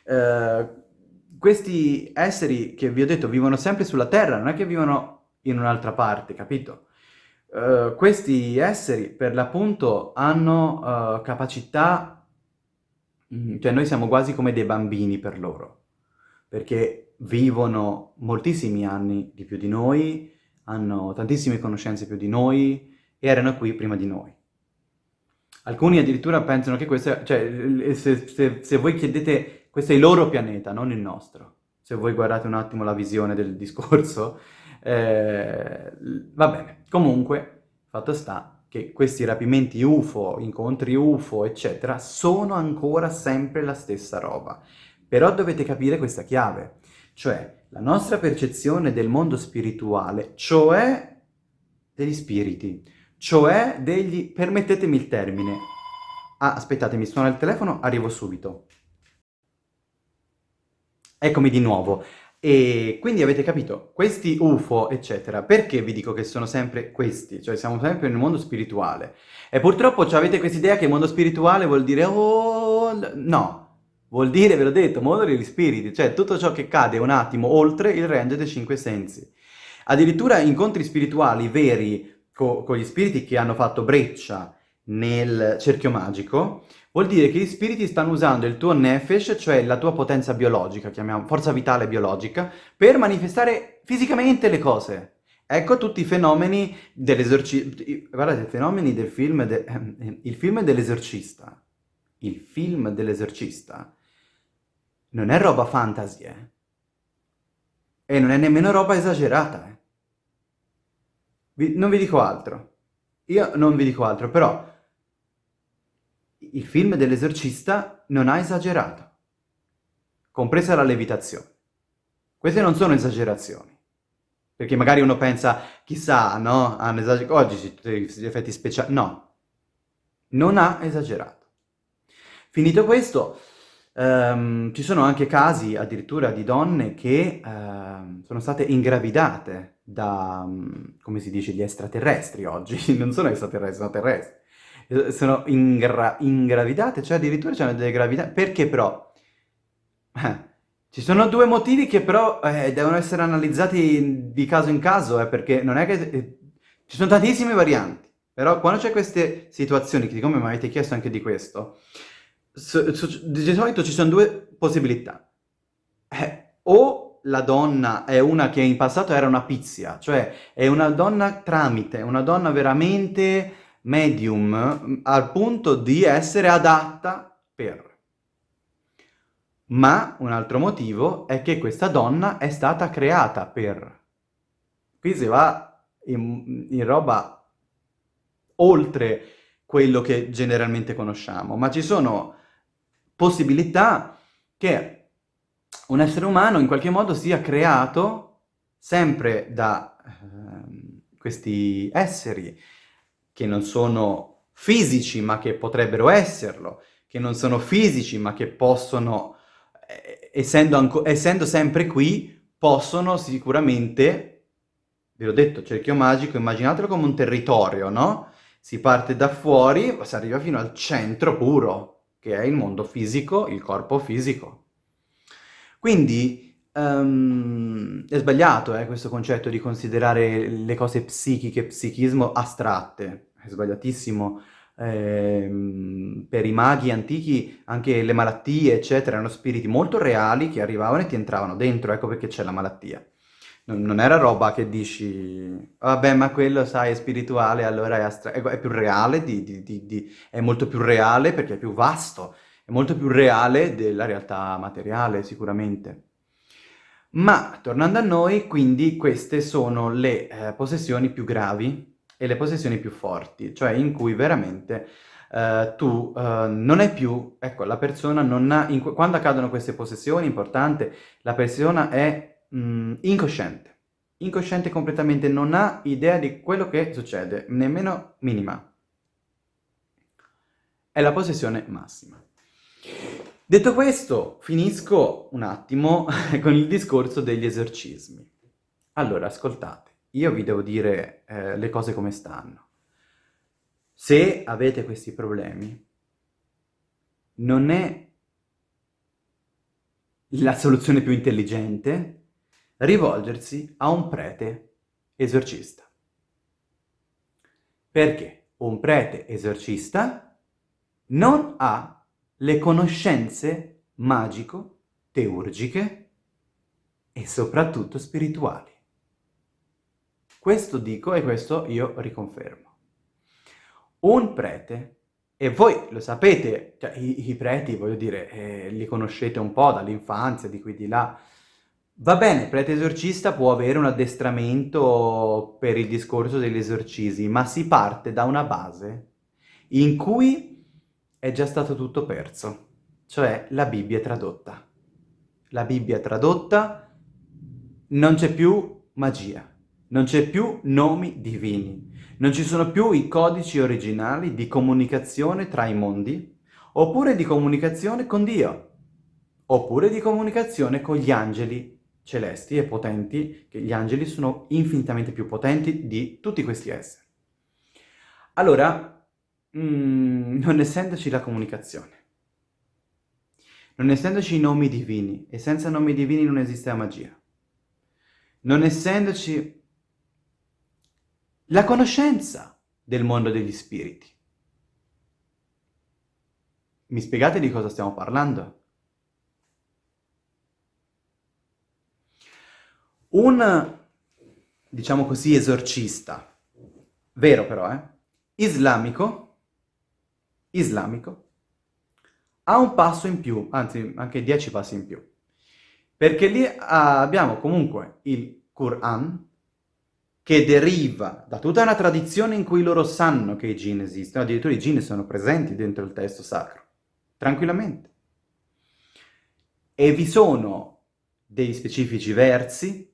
Uh, questi esseri che vi ho detto vivono sempre sulla Terra, non è che vivono in un'altra parte, capito? Uh, questi esseri per l'appunto hanno uh, capacità, mm, cioè noi siamo quasi come dei bambini per loro, perché vivono moltissimi anni di più di noi, hanno tantissime conoscenze più di noi, e erano qui prima di noi. Alcuni addirittura pensano che questo, cioè se, se, se voi chiedete, questo è il loro pianeta, non il nostro, se voi guardate un attimo la visione del discorso, eh, va bene, comunque, fatto sta che questi rapimenti UFO, incontri UFO, eccetera, sono ancora sempre la stessa roba. Però dovete capire questa chiave, cioè la nostra percezione del mondo spirituale, cioè degli spiriti, cioè degli... permettetemi il termine. Ah, aspettate, mi suona il telefono, arrivo subito. Eccomi di nuovo. E quindi avete capito, questi UFO, eccetera, perché vi dico che sono sempre questi? Cioè siamo sempre nel mondo spirituale. E purtroppo avete questa idea che il mondo spirituale vuol dire... Oh, no, vuol dire, ve l'ho detto, mondo degli spiriti, cioè tutto ciò che cade un attimo oltre il range dei cinque sensi. Addirittura incontri spirituali veri co con gli spiriti che hanno fatto breccia nel cerchio magico, vuol dire che gli spiriti stanno usando il tuo nefesh, cioè la tua potenza biologica, chiamiamo forza vitale biologica, per manifestare fisicamente le cose. Ecco tutti i fenomeni dell'esorcista. Guardate, i fenomeni del film, de... il film dell'esorcista. Il film dell'esorcista non è roba fantasy, eh? E non è nemmeno roba esagerata, eh? Vi... Non vi dico altro. Io non vi dico altro, però il film dell'esorcista non ha esagerato, compresa la levitazione. Queste non sono esagerazioni, perché magari uno pensa, chissà, no, hanno esagerato, oggi ci sono gli effetti speciali, no, non ha esagerato. Finito questo, Um, ci sono anche casi addirittura di donne che uh, sono state ingravidate da, um, come si dice, gli extraterrestri oggi, non sono extraterrestri, sono terrestri, sono ingra ingravidate, cioè addirittura c'hanno delle gravidanze, perché però? Eh, ci sono due motivi che però eh, devono essere analizzati di caso in caso, eh, perché non è che... Eh, ci sono tantissime varianti, però quando c'è queste situazioni, che come mi avete chiesto anche di questo, di solito ci sono due possibilità. Eh, o la donna è una che in passato era una pizia, cioè è una donna tramite, una donna veramente medium al punto di essere adatta per. Ma un altro motivo è che questa donna è stata creata per. Qui si va in, in roba oltre quello che generalmente conosciamo, ma ci sono possibilità che un essere umano in qualche modo sia creato sempre da eh, questi esseri che non sono fisici ma che potrebbero esserlo, che non sono fisici ma che possono, eh, essendo, essendo sempre qui, possono sicuramente, vi ho detto, cerchio magico, immaginatelo come un territorio, no? Si parte da fuori, si arriva fino al centro puro, che è il mondo fisico, il corpo fisico. Quindi um, è sbagliato eh, questo concetto di considerare le cose psichiche, psichismo astratte, è sbagliatissimo. Eh, per i maghi antichi anche le malattie, eccetera, erano spiriti molto reali che arrivavano e ti entravano dentro, ecco perché c'è la malattia. Non, non, era roba che dici, vabbè, ma quello, sai, è spirituale, allora è, astra- è, è più reale, di, di, di, è molto più reale perché è più vasto, è molto più reale della realtà materiale, sicuramente. Ma, tornando a noi, quindi queste sono le eh, possessioni più gravi e le possessioni più forti, cioè in cui veramente eh, tu eh, non è più, ecco, la persona non ha, in, quando accadono queste possessioni, importante, la persona è mm, incosciente. Incosciente completamente, non ha idea di quello che succede, nemmeno minima. È la possessione massima. Detto questo, finisco un attimo con il discorso degli esorcismi. Allora, ascoltate, io vi devo dire eh, le cose come stanno. Se avete questi problemi, non è la soluzione più intelligente rivolgersi a un prete esorcista. Perché un prete esorcista non ha le conoscenze magico-teurgiche e soprattutto spirituali. Questo dico e questo io riconfermo. Un prete, e voi lo sapete, cioè, i, i, preti, voglio dire, eh, li conoscete un po' dall'infanzia, di qui di là, Va bene, prete esorcista può avere un addestramento per il discorso degli esorcismi, ma si parte da una base in cui è già stato tutto perso, cioè la Bibbia tradotta. La Bibbia tradotta, non c'è più magia, non c'è più nomi divini, non ci sono più i codici originali di comunicazione tra i mondi, oppure di comunicazione con Dio, oppure di comunicazione con gli angeli celesti e potenti, che gli angeli sono infinitamente più potenti di tutti questi esseri. Allora, mm, non essendoci la comunicazione, non essendoci i nomi divini, e senza nomi divini non esiste la magia, non essendoci la conoscenza del mondo degli spiriti. Mi spiegate di cosa stiamo parlando? Un, diciamo così, esorcista, vero però, eh, islamico, islamico, ha un passo in più, anzi anche dieci passi in più, perché lì abbiamo comunque il Quran, che deriva da tutta una tradizione in cui loro sanno che i jinn esistono, addirittura i jinn sono presenti dentro il testo sacro, tranquillamente. E vi sono dei specifici versi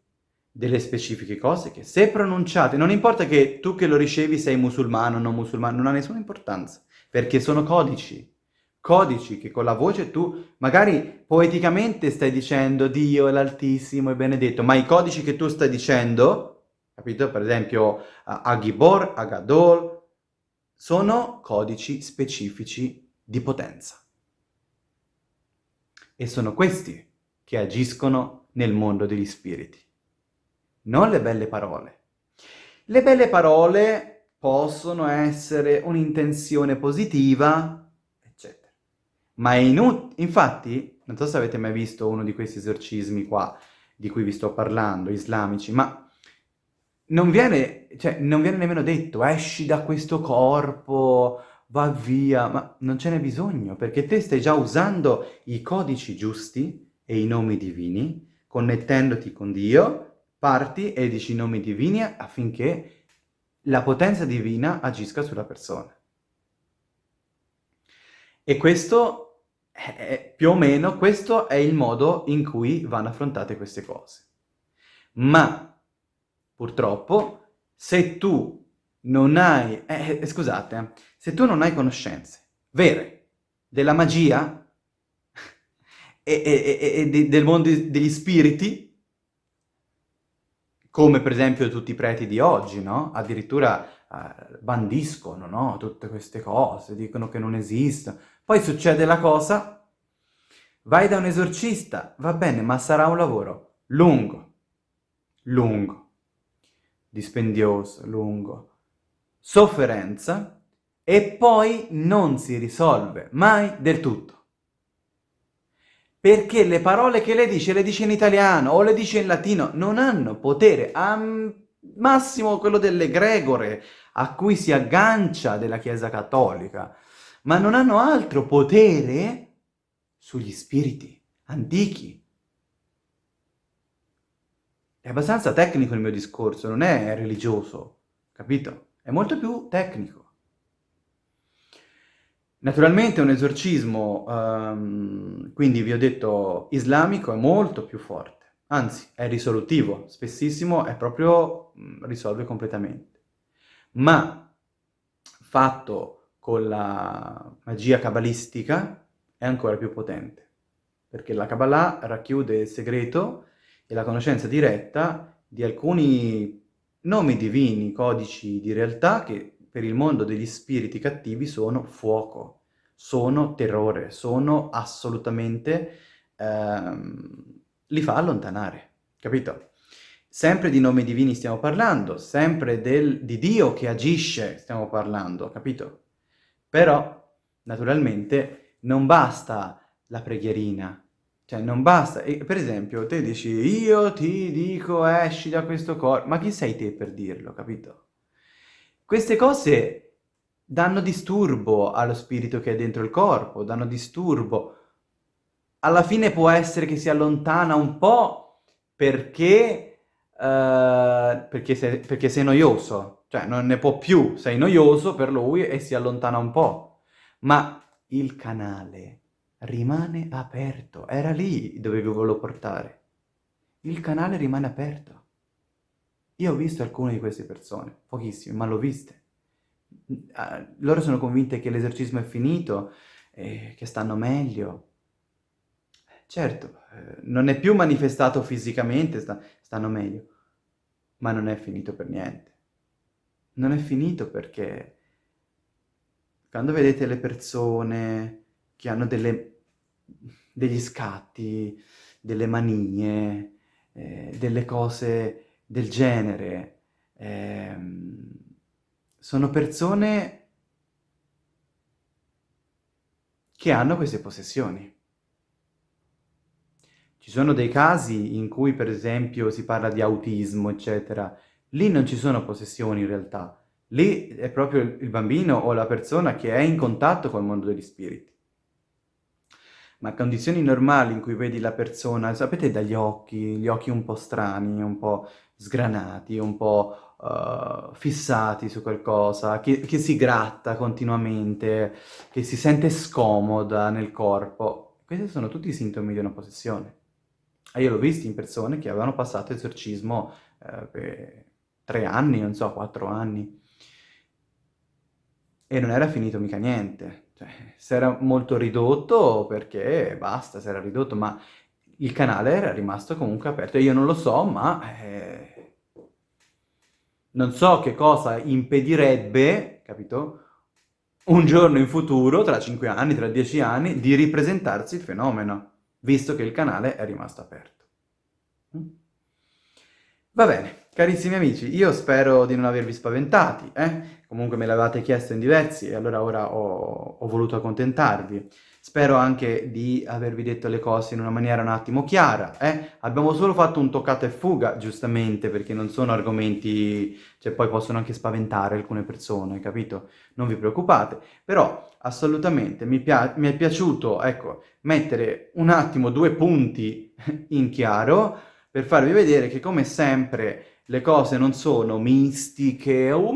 delle specifiche cose che se pronunciate, non importa che tu che lo ricevi sei musulmano o non musulmano, non ha nessuna importanza, perché sono codici, codici che con la voce tu magari poeticamente stai dicendo Dio è l'Altissimo, è benedetto, ma i codici che tu stai dicendo, capito? Per esempio Agibor, Agadol, sono codici specifici di potenza. E sono questi che agiscono nel mondo degli spiriti, non le belle parole. Le belle parole possono essere un'intenzione positiva, eccetera. Ma è inutile. Infatti, non so se avete mai visto uno di questi esorcismi qua, di cui vi sto parlando, islamici, ma non viene, cioè, non viene nemmeno detto esci da questo corpo, va via, ma non ce n'è bisogno, perché te stai già usando i codici giusti e i nomi divini, connettendoti con Dio, parti e dici i nomi divini affinché la potenza divina agisca sulla persona. E questo è più o meno, questo è il modo in cui vanno affrontate queste cose. Ma, purtroppo, se tu non hai... Eh, eh, scusate, se tu non hai conoscenze vere della magia e, e, e, e del mondo degli spiriti, come per esempio tutti i preti di oggi, no? Addirittura eh, bandiscono, no? Tutte queste cose, dicono che non esistono. Poi succede la cosa, vai da un esorcista, va bene, ma sarà un lavoro lungo, lungo, dispendioso, lungo, sofferenza e poi non si risolve mai del tutto. Perché le parole che le dice, le dice in italiano o le dice in latino, non hanno potere, al massimo quello delle gregore, a cui si aggancia della Chiesa Cattolica, ma non hanno altro potere sugli spiriti antichi. È abbastanza tecnico il mio discorso, non è religioso, capito? È molto più tecnico. Naturalmente un esorcismo, um, quindi vi ho detto, islamico è molto più forte, anzi è risolutivo, spessissimo è proprio, risolve completamente. Ma fatto con la magia cabalistica è ancora più potente, perché la Kabbalah racchiude il segreto e la conoscenza diretta di alcuni nomi divini, codici di realtà che per il mondo degli spiriti cattivi sono fuoco, sono terrore, sono assolutamente... Ehm, li fa allontanare, capito? Sempre di nomi divini stiamo parlando, sempre del, di Dio che agisce stiamo parlando, capito? Però, naturalmente, non basta la preghierina, cioè, non basta. E, per esempio, te dici, io ti dico esci da questo corpo, ma chi sei te per dirlo, capito? Queste cose danno disturbo allo spirito che è dentro il corpo, danno disturbo. Alla fine può essere che si allontana un po' perché, uh, perché, sei, perché sei noioso, cioè non ne può più, sei noioso per lui e si allontana un po'. Ma il canale rimane aperto. Era lì dove volevo portare. Il canale rimane aperto. Io ho visto alcune di queste persone, pochissime, ma l'ho viste. Uh, loro sono convinte che l'esorcismo è finito, e che stanno meglio. Certo, eh, non è più manifestato fisicamente, sta, stanno meglio, ma non è finito per niente. Non è finito perché quando vedete le persone che hanno delle, degli scatti, delle manie, eh, delle cose del genere. Eh, sono persone che hanno queste possessioni. Ci sono dei casi in cui, per esempio, si parla di autismo, eccetera. Lì non ci sono possessioni in realtà. Lì è proprio il bambino o la persona che è in contatto col mondo degli spiriti ma condizioni normali in cui vedi la persona, sapete dagli occhi, gli occhi un po' strani, un po' sgranati, un po' uh, fissati su qualcosa, che, che, si gratta continuamente, che si sente scomoda nel corpo. Questi sono tutti i sintomi di una possessione. E io l'ho visto in persone che avevano passato esorcismo eh, per tre anni, non so, quattro anni. e non era finito mica niente. Cioè, si era molto ridotto perché basta, si era ridotto, ma il canale era rimasto comunque aperto. Io non lo so, ma eh, non so che cosa impedirebbe, capito? Un giorno in futuro, tra 5 anni, tra 10 anni, di ripresentarsi il fenomeno, visto che il canale è rimasto aperto. Mm? Va bene, carissimi amici, io spero di non avervi spaventati, eh? Comunque me l'avevate chiesto in diversi e allora ora ho, ho voluto accontentarvi. Spero anche di avervi detto le cose in una maniera un attimo chiara, eh? Abbiamo solo fatto un toccato e fuga, giustamente, perché non sono argomenti... cioè poi possono anche spaventare alcune persone, capito? Non vi preoccupate. Però, assolutamente, mi, mi è piaciuto, ecco, mettere un attimo due punti in chiaro per farvi vedere che, come sempre, le cose non sono mistiche, oh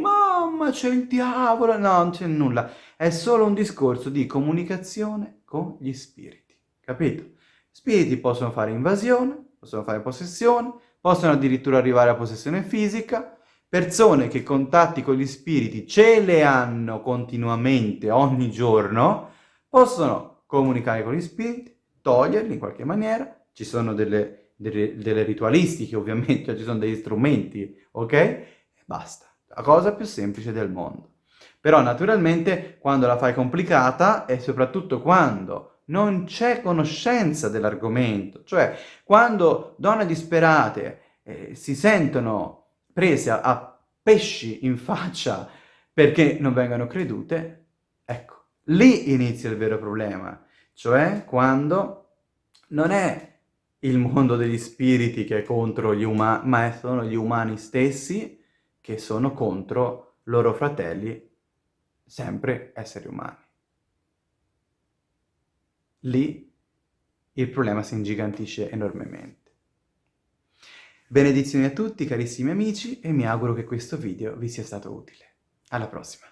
mamma c'è il diavolo, no, non c'è nulla, è solo un discorso di comunicazione con gli spiriti, capito? Spiriti possono fare invasione, possono fare possessione, possono addirittura arrivare a possessione fisica, persone che contatti con gli spiriti ce le hanno continuamente, ogni giorno, possono comunicare con gli spiriti, toglierli in qualche maniera, ci sono delle delle, delle ritualistiche ovviamente, cioè ci sono degli strumenti, ok? E basta, la cosa più semplice del mondo. Però naturalmente quando la fai complicata e soprattutto quando non c'è conoscenza dell'argomento, cioè quando donne disperate eh, si sentono prese a, a pesci in faccia perché non vengono credute, ecco, lì inizia il vero problema, cioè quando non è il mondo degli spiriti che è contro gli umani, ma sono gli umani stessi che sono contro loro fratelli, sempre esseri umani. Lì il problema si ingigantisce enormemente. Benedizioni a tutti carissimi amici e mi auguro che questo video vi sia stato utile. Alla prossima!